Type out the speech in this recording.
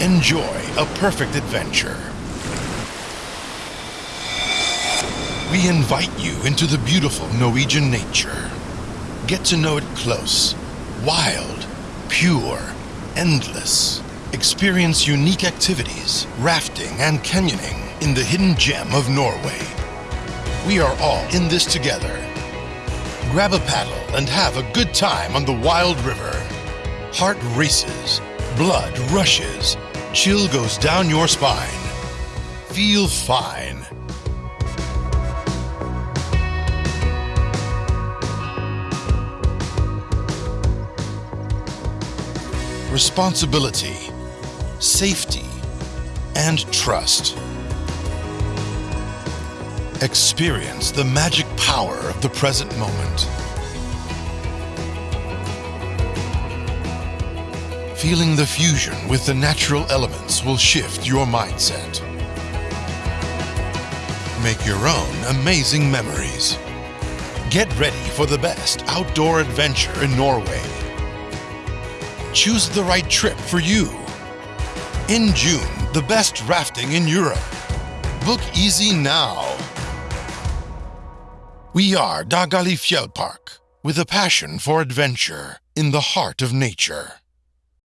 Enjoy a perfect adventure. We invite you into the beautiful Norwegian nature. Get to know it close, wild, pure, endless. Experience unique activities, rafting and canyoning in the hidden gem of Norway. We are all in this together. Grab a paddle and have a good time on the wild river. Heart races, blood rushes, chill goes down your spine. Feel fine. Responsibility, safety, and trust. Experience the magic power of the present moment. Feeling the fusion with the natural elements will shift your mindset. Make your own amazing memories. Get ready for the best outdoor adventure in Norway. Choose the right trip for you. In June, the best rafting in Europe. Book easy now. We are Dagali Fjellpark, with a passion for adventure in the heart of nature.